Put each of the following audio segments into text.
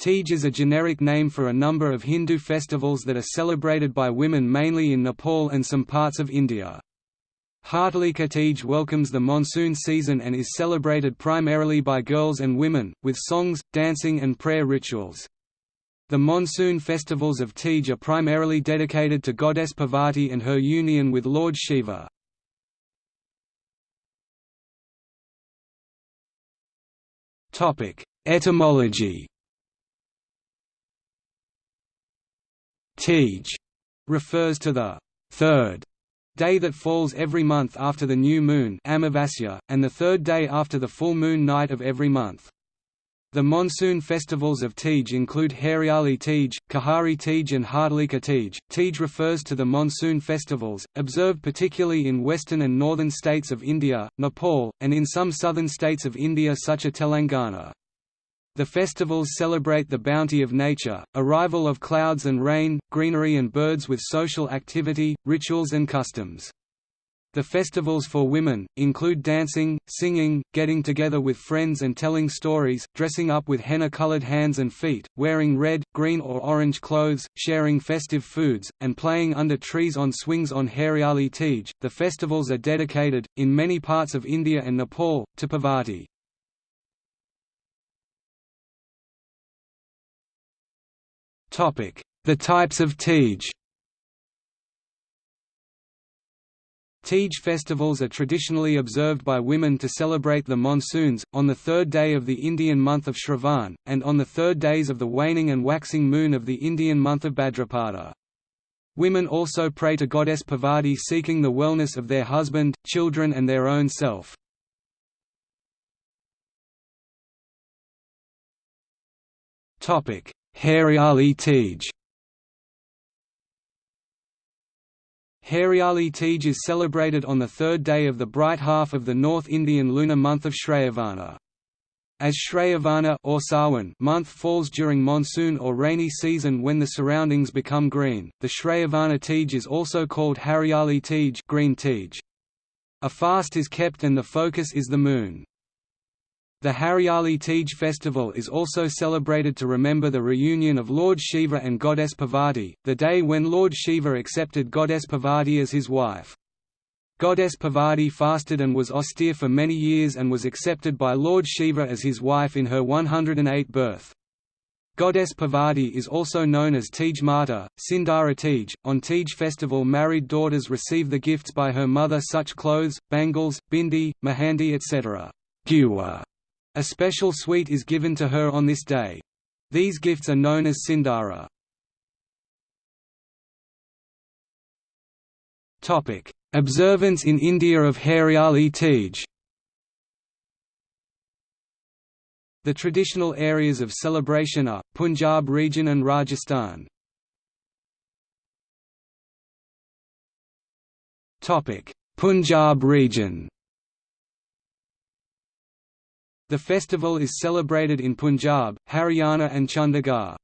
Tej is a generic name for a number of Hindu festivals that are celebrated by women mainly in Nepal and some parts of India. Hartalika Tej welcomes the monsoon season and is celebrated primarily by girls and women, with songs, dancing and prayer rituals. The monsoon festivals of Tej are primarily dedicated to goddess Parvati and her union with Lord Shiva. Etymology Tej refers to the third day that falls every month after the new moon Amavasya, and the third day after the full moon night of every month. The monsoon festivals of Tej include Hariali Tej, Kahari Tej and Hartalika Tej. Tej refers to the monsoon festivals, observed particularly in western and northern states of India, Nepal, and in some southern states of India such as Telangana. The festivals celebrate the bounty of nature, arrival of clouds and rain, greenery and birds with social activity, rituals and customs. The festivals for women, include dancing, singing, getting together with friends and telling stories, dressing up with henna-colored hands and feet, wearing red, green or orange clothes, sharing festive foods, and playing under trees on swings on Hariali Tej. The festivals are dedicated, in many parts of India and Nepal, to Parvati. The types of Tej Tej festivals are traditionally observed by women to celebrate the monsoons, on the third day of the Indian month of Shravan, and on the third days of the waning and waxing moon of the Indian month of Bhadrapada. Women also pray to goddess Parvati seeking the wellness of their husband, children and their own self. Hariali Tej Hariali Tej is celebrated on the third day of the bright half of the North Indian lunar month of Shravana. As Shravana or Sawan month falls during monsoon or rainy season when the surroundings become green, the Shravana Tej is also called Hariali Tej, green Tej. A fast is kept and the focus is the moon. The Hariali Tej festival is also celebrated to remember the reunion of Lord Shiva and Goddess Parvati, the day when Lord Shiva accepted Goddess Parvati as his wife. Goddess Parvati fasted and was austere for many years and was accepted by Lord Shiva as his wife in her 108th birth. Goddess Parvati is also known as Tej Mata, Sindara Tej. On Tej festival married daughters receive the gifts by her mother such clothes, bangles, bindi, mehendi etc. A special sweet is given to her on this day. These gifts are known as Sindara. Observance in India of Hariali Tej The traditional areas of celebration are, Punjab region and Rajasthan. Punjab region the festival is celebrated in Punjab, Haryana and Chandigarh.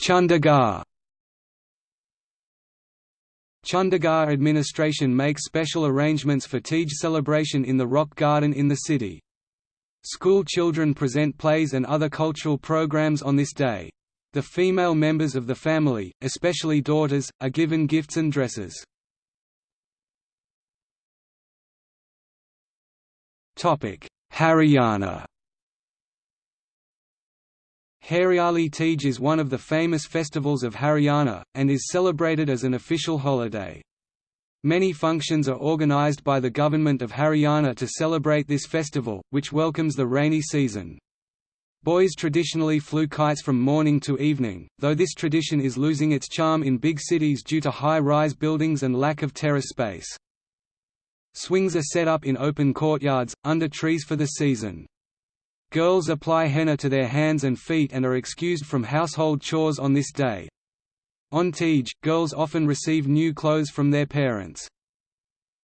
Chandigarh Chandigarh administration makes special arrangements for Tej celebration in the Rock Garden in the city. School children present plays and other cultural programs on this day. The female members of the family, especially daughters, are given gifts and dresses. Haryana Hariali Tej is one of the famous festivals of Haryana, and is celebrated as an official holiday. Many functions are organised by the government of Haryana to celebrate this festival, which welcomes the rainy season. Boys traditionally flew kites from morning to evening, though this tradition is losing its charm in big cities due to high-rise buildings and lack of terrace space. Swings are set up in open courtyards, under trees for the season. Girls apply henna to their hands and feet and are excused from household chores on this day. On Tej, girls often receive new clothes from their parents.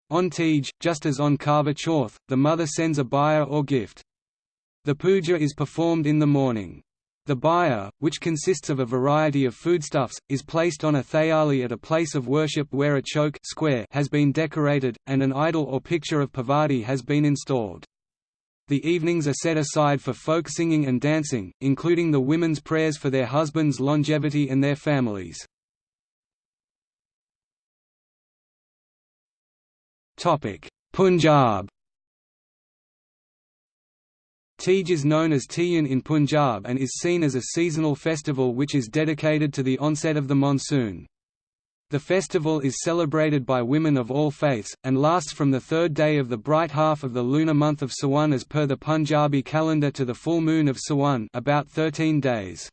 On Tej, just as on Karva Chauth, the mother sends a bhaiya or gift. The puja is performed in the morning. The bhaiya, which consists of a variety of foodstuffs, is placed on a thayali at a place of worship where a choke square has been decorated, and an idol or picture of Parvati has been installed. The evenings are set aside for folk singing and dancing, including the women's prayers for their husbands' longevity and their families. Punjab Tej is known as Tiyan in Punjab and is seen as a seasonal festival which is dedicated to the onset of the monsoon. The festival is celebrated by women of all faiths, and lasts from the third day of the bright half of the lunar month of Sawan as per the Punjabi calendar to the full moon of Sawan about 13 days.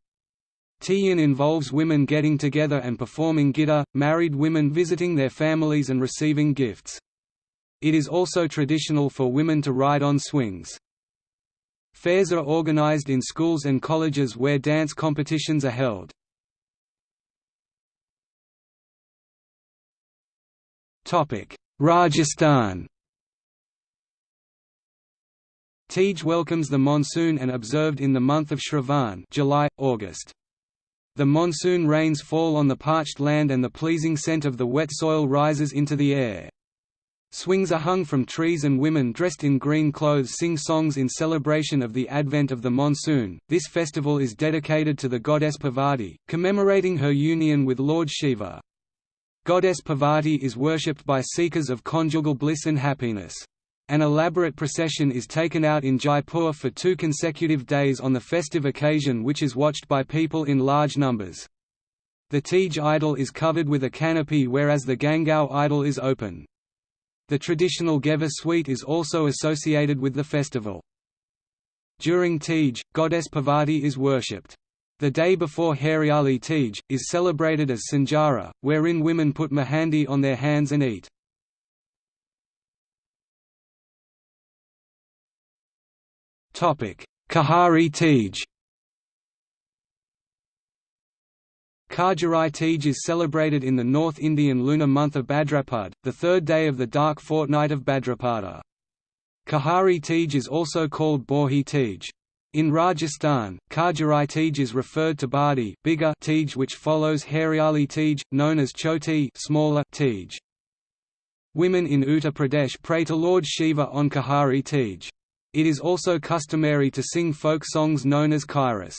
Tiyan involves women getting together and performing gidda, married women visiting their families and receiving gifts. It is also traditional for women to ride on swings. Fairs are organized in schools and colleges where dance competitions are held. Rajasthan Tej welcomes the monsoon and observed in the month of Shravan July, August. The monsoon rains fall on the parched land and the pleasing scent of the wet soil rises into the air. Swings are hung from trees and women dressed in green clothes sing songs in celebration of the advent of the monsoon. This festival is dedicated to the goddess Parvati, commemorating her union with Lord Shiva. Goddess Parvati is worshipped by seekers of conjugal bliss and happiness. An elaborate procession is taken out in Jaipur for two consecutive days on the festive occasion which is watched by people in large numbers. The Tej idol is covered with a canopy whereas the Gangaur idol is open. The traditional Ghevar sweet is also associated with the festival. During Tej, goddess Parvati is worshipped. The day before Hariali Tej, is celebrated as Sanjara, wherein women put mehandi on their hands and eat. Kahari Tej Khajarai Tej is celebrated in the North Indian lunar month of Bhadrapad, the third day of the dark fortnight of Bhadrapada. Kahari Tej is also called Borhi Tej. In Rajasthan, Khajarai Tej is referred to Badi bigger Tej which follows Hariali Tej, known as Choti smaller Tej. Women in Uttar Pradesh pray to Lord Shiva on Kahari Tej. It is also customary to sing folk songs known as kairas.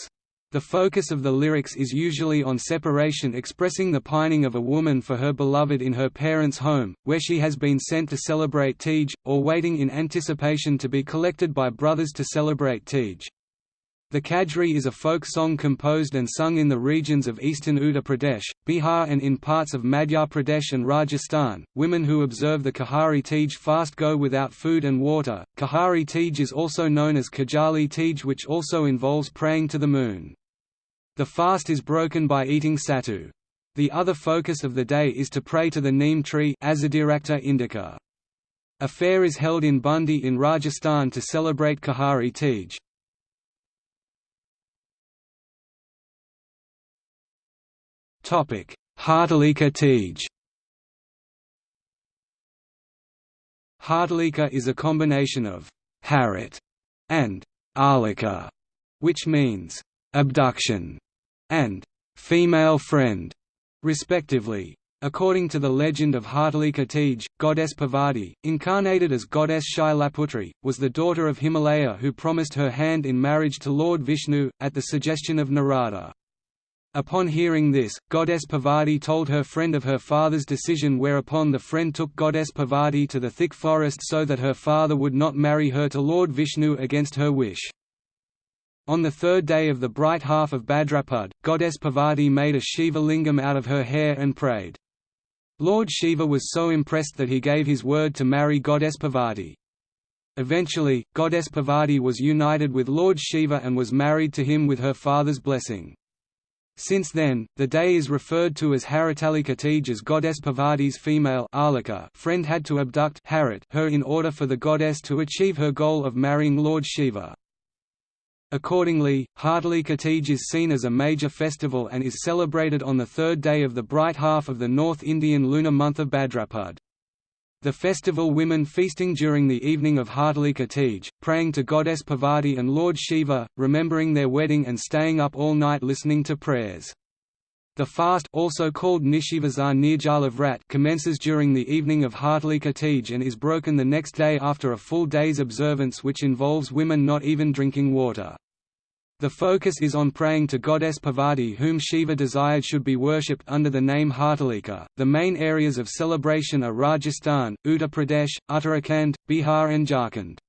The focus of the lyrics is usually on separation expressing the pining of a woman for her beloved in her parents' home, where she has been sent to celebrate Tej, or waiting in anticipation to be collected by brothers to celebrate Tej. The Kajri is a folk song composed and sung in the regions of eastern Uttar Pradesh, Bihar and in parts of Madhya Pradesh and Rajasthan. Women who observe the Kahari Tej fast go without food and water. Kahari Tej is also known as Kajali Tej which also involves praying to the moon. The fast is broken by eating sattu. The other focus of the day is to pray to the neem tree indica. A fair is held in Bundi in Rajasthan to celebrate Kahari Tej. Hartalika Tej Hartalika is a combination of harit and alika, which means abduction and female friend, respectively. According to the legend of Hartalika Tej, goddess Parvati, incarnated as goddess Shailaputri, was the daughter of Himalaya who promised her hand in marriage to Lord Vishnu, at the suggestion of Narada. Upon hearing this, goddess Parvati told her friend of her father's decision whereupon the friend took goddess Parvati to the thick forest so that her father would not marry her to Lord Vishnu against her wish. On the third day of the bright half of Bhadrapad, goddess Parvati made a Shiva lingam out of her hair and prayed. Lord Shiva was so impressed that he gave his word to marry goddess Parvati. Eventually, goddess Parvati was united with Lord Shiva and was married to him with her father's blessing. Since then, the day is referred to as Haritalika Tej as goddess Parvati's female friend had to abduct Harit her in order for the goddess to achieve her goal of marrying Lord Shiva. Accordingly, Hartalika Tej is seen as a major festival and is celebrated on the third day of the bright half of the North Indian lunar month of Bhadrapad. The festival women feasting during the evening of Hartalika Tej, praying to goddess Parvati and Lord Shiva, remembering their wedding and staying up all night listening to prayers. The fast also called Vrat commences during the evening of Hartalika Tej and is broken the next day after a full day's observance which involves women not even drinking water. The focus is on praying to goddess Parvati whom Shiva desired should be worshipped under the name Hartalika. The main areas of celebration are Rajasthan, Uttar Pradesh, Uttarakhand, Bihar and Jharkhand.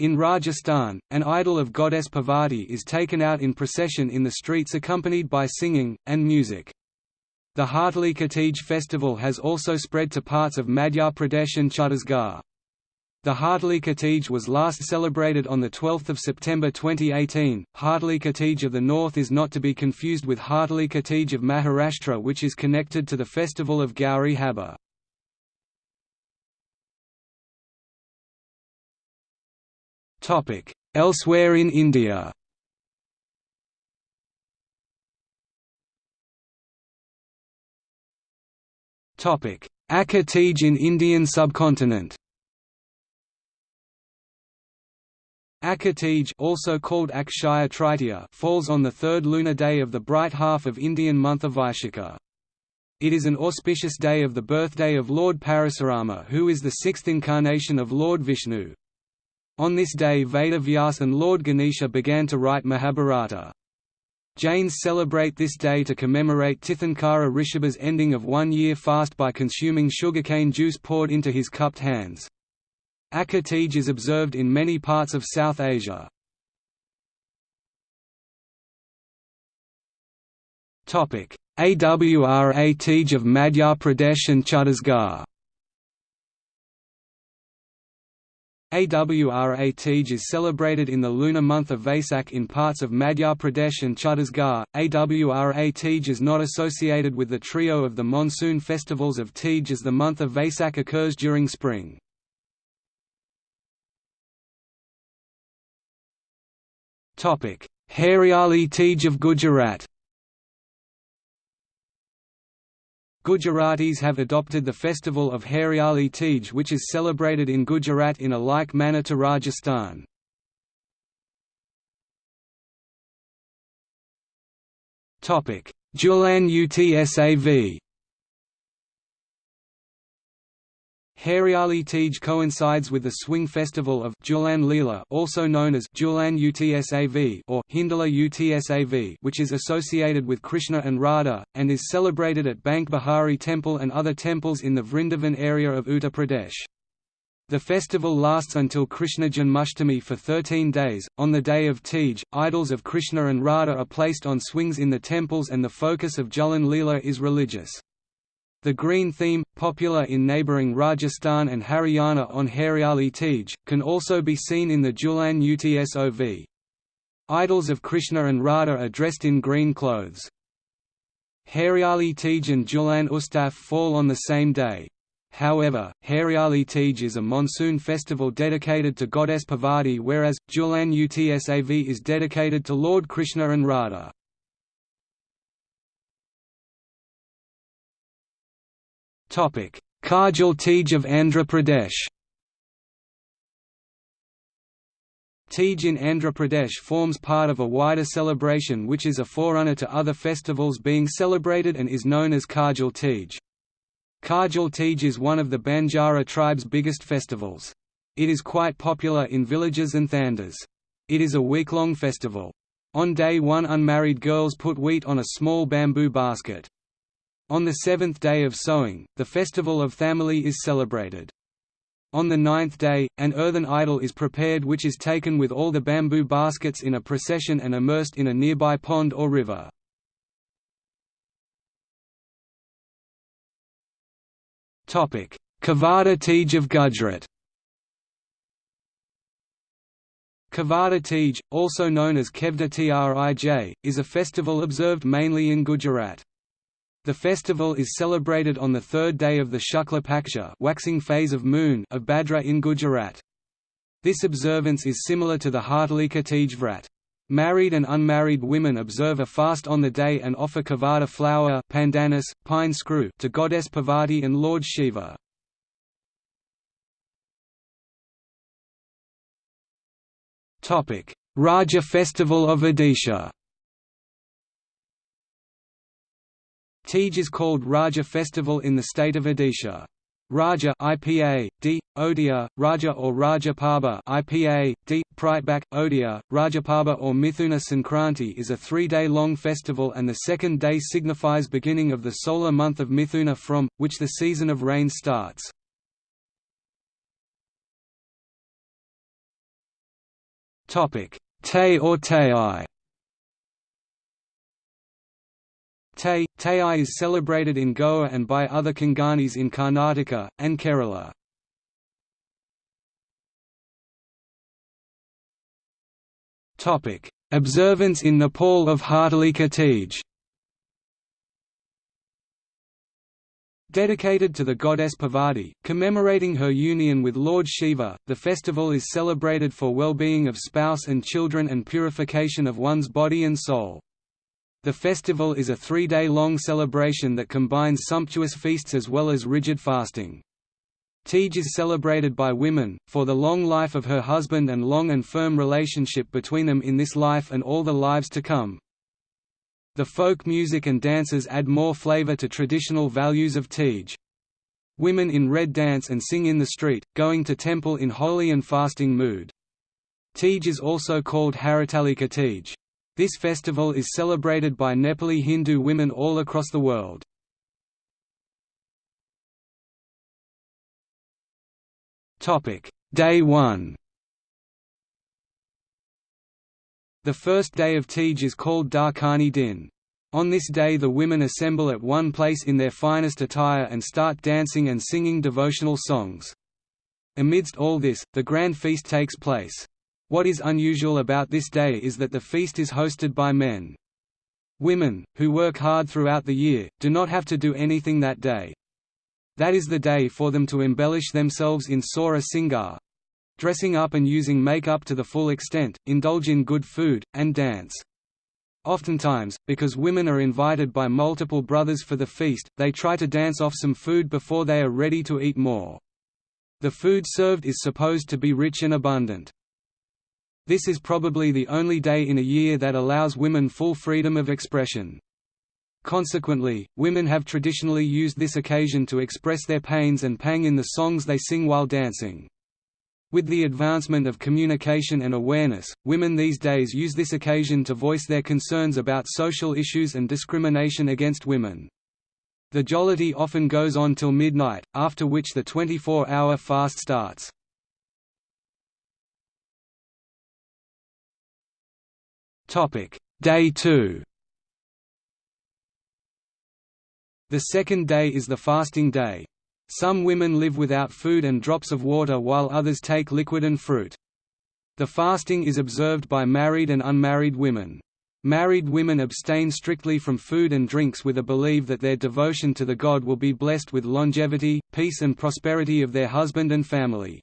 In Rajasthan, an idol of goddess Parvati is taken out in procession in the streets accompanied by singing, and music. The Hartalika Tej festival has also spread to parts of Madhya Pradesh and Chhattisgarh. The Hartalika Tej was last celebrated on 12 September 2018. Hartalika Tej of the North is not to be confused with Hartalika Tej of Maharashtra which is connected to the festival of Gauri Habba. Elsewhere in India Tej in Indian subcontinent Tej also called Akshaya Tritiya falls on the third lunar day of the bright half of Indian month of Vaishakha. It is an auspicious day of the birthday of Lord Parasurama who is the sixth incarnation of Lord Vishnu. On this day Veda Vyas and Lord Ganesha began to write Mahabharata. Jains celebrate this day to commemorate Tirthankara Rishabha's ending of one-year fast by consuming sugarcane juice poured into his cupped hands. Tej is observed in many parts of South Asia. Awra Tej of Madhya Pradesh and Chhattisgarh Awra Tej is celebrated in the lunar month of Vaisak in parts of Madhya Pradesh and Chhattisgarh. Awra Tej is not associated with the trio of the monsoon festivals of Tej as the month of Vaisak occurs during spring. Hariali Tej of Gujarat Gujaratis have adopted the festival of Hariali Tej which is celebrated in Gujarat in a like manner to Rajasthan. Julan Utsav Hariali Tej coincides with the swing festival of Julan also known as Julan Utsav or Hindola Utsav which is associated with Krishna and Radha, and is celebrated at Banke Bihari Temple and other temples in the Vrindavan area of Uttar Pradesh. The festival lasts until Krishna Janmashtami for 13 days. On the day of Tej, idols of Krishna and Radha are placed on swings in the temples and the focus of Julan Leela is religious. The green theme, popular in neighbouring Rajasthan and Haryana on Hariali Tej, can also be seen in the Julan Utsav. Idols of Krishna and Radha are dressed in green clothes. Hariali Tej and Julan Utsav fall on the same day. However, Hariali Tej is a monsoon festival dedicated to goddess Parvati whereas, Julan Utsav is dedicated to Lord Krishna and Radha. Kargil Tej of Andhra Pradesh Tej in Andhra Pradesh forms part of a wider celebration which is a forerunner to other festivals being celebrated and is known as Kargil Tej. Kargil Tej is one of the Banjara tribe's biggest festivals. It is quite popular in villages and thandas. It is a week-long festival. On day one unmarried girls put wheat on a small bamboo basket. On the seventh day of sowing, the festival of Thamali is celebrated. On the ninth day, an earthen idol is prepared which is taken with all the bamboo baskets in a procession and immersed in a nearby pond or river. Kavada Tej of Gujarat Kavada Tej, also known as Kevda Trij, is a festival observed mainly in Gujarat. The festival is celebrated on the third day of the Shukla Paksha waxing phase of moon of Badra in Gujarat. This observance is similar to the Hartalika Tej Vrat. Married and unmarried women observe a fast on the day and offer kavada flower pandanus, pine screw to goddess Parvati and Lord Shiva. Raja festival of Odisha Tej is called Raja festival in the state of Odisha. Raja IPA, D, Odia, Raja or Rajapaba IPA, D, Pritebak, Odia, Rajapaba or Mithuna Sankranti is a three-day-long festival and the second day signifies beginning of the solar month of Mithuna from, which the season of rain starts. Te or Tayai Tay, is celebrated in Goa and by other Konkanis in Karnataka, and Kerala. Observance in Nepal of Hartalika Tej Dedicated to the goddess Parvati, commemorating her union with Lord Shiva, the festival is celebrated for well-being of spouse and children and purification of one's body and soul. The festival is a three-day-long celebration that combines sumptuous feasts as well as rigid fasting. Tej is celebrated by women, for the long life of her husband and long and firm relationship between them in this life and all the lives to come. The folk music and dances add more flavor to traditional values of Tej. Women in red dance and sing in the street, going to temple in holy and fasting mood. Tej is also called Haritalika Tej. This festival is celebrated by Nepali Hindu women all across the world. Day 1 The first day of Tej is called Darkani Din. On this day the women assemble at one place in their finest attire and start dancing and singing devotional songs. Amidst all this, the grand feast takes place. What is unusual about this day is that the feast is hosted by men. Women, who work hard throughout the year, do not have to do anything that day. That is the day for them to embellish themselves in Sora Singar dressing up and using makeup to the full extent, indulge in good food, and dance. Oftentimes, because women are invited by multiple brothers for the feast, they try to dance off some food before they are ready to eat more. The food served is supposed to be rich and abundant. This is probably the only day in a year that allows women full freedom of expression. Consequently, women have traditionally used this occasion to express their pains and pang in the songs they sing while dancing. With the advancement of communication and awareness, women these days use this occasion to voice their concerns about social issues and discrimination against women. The jollity often goes on till midnight, after which the 24-hour fast starts. Day 2 The second day is the fasting day. Some women live without food and drops of water while others take liquid and fruit. The fasting is observed by married and unmarried women. Married women abstain strictly from food and drinks with a belief that their devotion to the god will be blessed with longevity, peace and prosperity of their husband and family.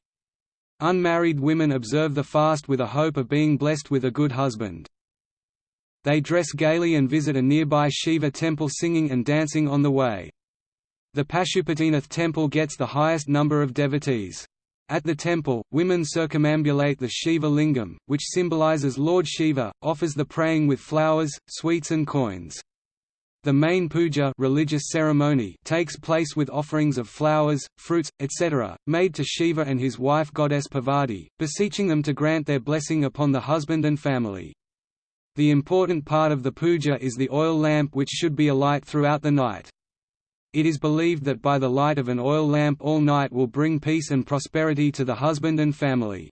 Unmarried women observe the fast with a hope of being blessed with a good husband. They dress gaily and visit a nearby Shiva temple singing and dancing on the way. The Pashupatinath temple gets the highest number of devotees. At the temple, women circumambulate the Shiva lingam, which symbolizes Lord Shiva, offers the praying with flowers, sweets and coins. The main puja religious ceremony takes place with offerings of flowers, fruits, etc., made to Shiva and his wife goddess Parvati, beseeching them to grant their blessing upon the husband and family. The important part of the puja is the oil lamp which should be alight throughout the night. It is believed that by the light of an oil lamp all night will bring peace and prosperity to the husband and family.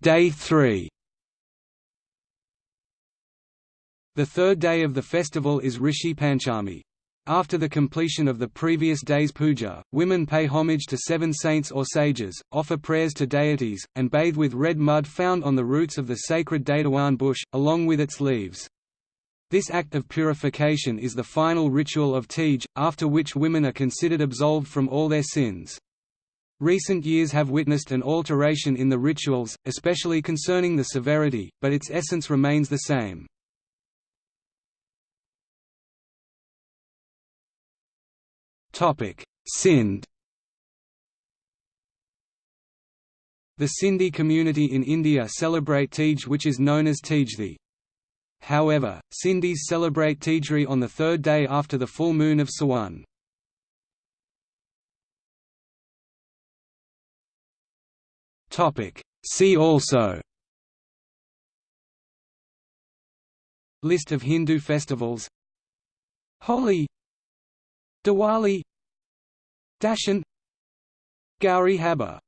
Day 3 The third day of the festival is Rishi Panchami. After the completion of the previous day's puja, women pay homage to seven saints or sages, offer prayers to deities, and bathe with red mud found on the roots of the sacred Datawan bush, along with its leaves. This act of purification is the final ritual of Tej, after which women are considered absolved from all their sins. Recent years have witnessed an alteration in the rituals, especially concerning the severity, but its essence remains the same. Topic: Sindh. The Sindhi community in India celebrate Tej which is known as Tejthi. However, Sindhis celebrate Tejri on the third day after the full moon of Sawan. See also List of Hindu festivals Holi Diwali Dashan Gauri Habba